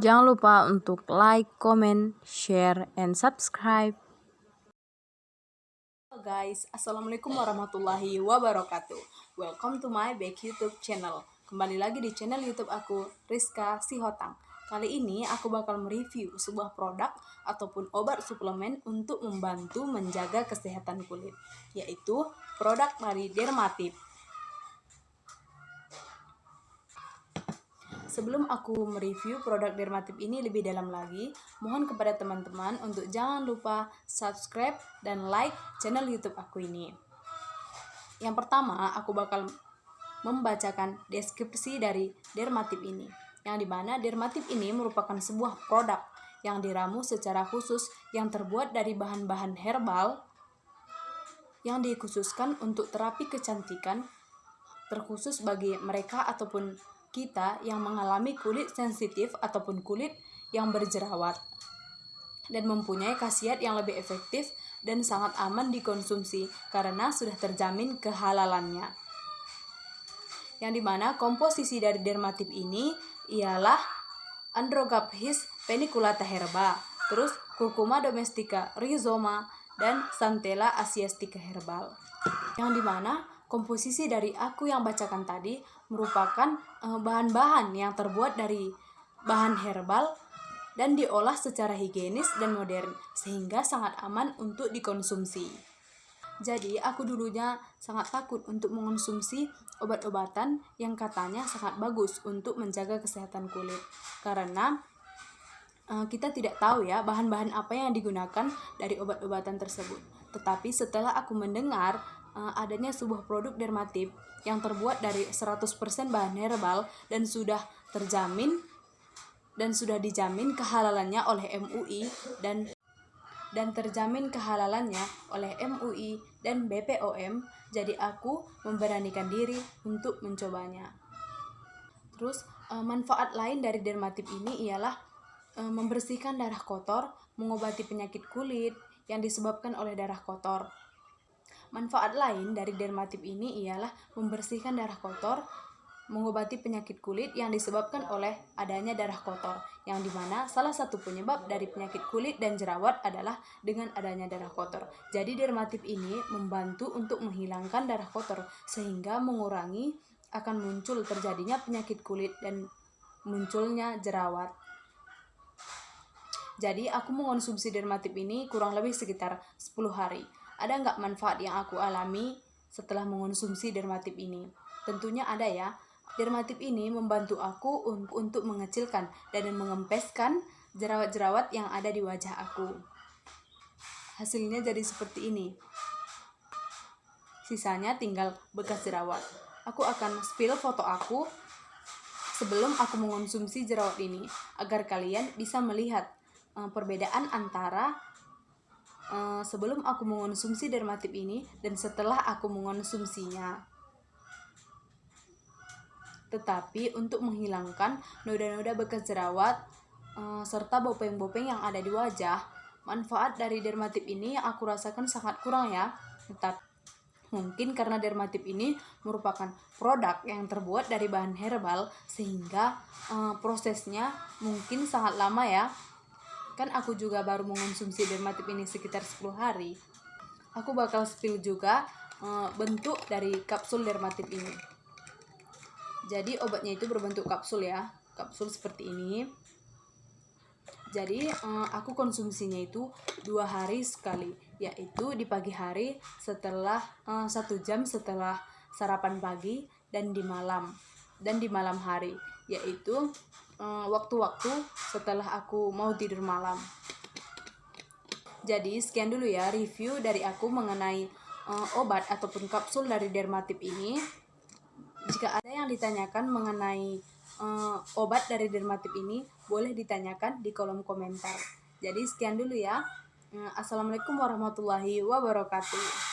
lupa untuk like, comment, share, and subscribe. Halo guys, Assalamualaikum warahmatullahi wabarakatuh. Welcome to my back YouTube channel. Kembali lagi di channel YouTube aku, Rizka Sihotang. Kali ini aku bakal mereview sebuah produk ataupun obat suplemen untuk membantu menjaga kesehatan kulit Yaitu produk dari Dermatip Sebelum aku mereview produk Dermatip ini lebih dalam lagi, mohon kepada teman-teman untuk jangan lupa subscribe dan like channel YouTube aku ini. Yang pertama, aku bakal membacakan deskripsi dari Dermatip ini. Yang di mana Dermatip ini merupakan sebuah produk yang diramu secara khusus yang terbuat dari bahan-bahan herbal yang dikhususkan untuk terapi kecantikan terkhusus bagi mereka ataupun kita yang mengalami kulit sensitif ataupun kulit yang berjerawat dan mempunyai khasiat yang lebih efektif dan sangat aman dikonsumsi karena sudah terjamin kehalalannya. Yang di mana komposisi dari dermatip ini ialah Androgaphis peniculata herba, terus Curcuma domestica rhizoma, dan Santella asiatica herbal. Yang di mana komposisi dari aku yang bacakan tadi merupakan eh, bahan-bahan yang terbuat dari bahan herbal dan diolah secara higienis dan modern sehingga sangat aman untuk dikonsumsi. Jadi aku dulunya sangat takut untuk mengonsumsi obat-obatan yang katanya sangat bagus untuk menjaga kesehatan kulit karena uh, kita tidak tahu ya bahan-bahan apa yang digunakan dari obat-obatan tersebut. Tetapi setelah aku mendengar uh, adanya sebuah produk dermatip yang terbuat dari 100% bahan herbal dan sudah terjamin dan sudah dijamin kehalalannya oleh MUI dan dan terjamin kehalalannya oleh MUI dan BPOM, jadi aku memberanikan diri untuk mencobanya. Terus uh, manfaat lain dari dermatip ini ialah uh, membersihkan darah kotor, mengobati penyakit kulit yang disebabkan oleh darah kotor, Manfaat lain dari dermatip ini ialah membersihkan darah kotor, mengobati penyakit kulit yang disebabkan oleh adanya darah kotor, yang di mana salah satu penyebab dari penyakit kulit dan jerawat adalah dengan adanya darah kotor. Jadi dermatip ini membantu untuk menghilangkan darah kotor sehingga mengurangi akan muncul terjadinya penyakit kulit dan munculnya jerawat. Jadi aku mengonsumsi dermatip ini kurang lebih sekitar 10 hari. Ada nggak manfaat yang aku alami setelah mengonsumsi dermatip ini? Tentunya ada ya. Dermatip ini membantu aku untuk mengecilkan dan mengempeskan jerawat-jerawat yang ada di wajah aku. Hasilnya jadi seperti ini. Sisanya tinggal bekas jerawat. Aku akan spill foto aku sebelum aku mengonsumsi jerawat ini agar kalian bisa melihat uh, perbedaan antara uh, sebelum aku mengonsumsi dermatip ini dan setelah aku mengonsumsinya. Tetapi untuk menghilangkan noda-noda bekas jerawat uh, serta bopeng-bopeng yang ada di wajah, manfaat dari dermatip ini aku rasakan sangat kurang ya. Tetapi Mungkin karena dermatip ini merupakan produk yang terbuat dari bahan herbal sehingga uh, prosesnya mungkin sangat lama ya kan aku juga baru mengonsumsi dermatip ini sekitar 10 hari. Aku bakal spill juga uh, bentuk dari kapsul dermatip ini. Jadi obatnya itu berbentuk kapsul ya kapsul seperti ini. Jadi uh, aku konsumsinya itu dua hari sekali yaitu di pagi hari setelah uh, satu jam setelah sarapan pagi dan di malam dan di malam hari yaitu Eh, waktu-waktu setelah aku mau tidur malam. Jadi sekian dulu ya review dari aku mengenai uh, obat ataupun kapsul dari dermatip ini. Jika ada yang ditanyakan mengenai uh, obat dari dermatip ini, boleh ditanyakan di kolom komentar. Jadi sekian dulu ya. Assalamualaikum warahmatullahi wabarakatuh.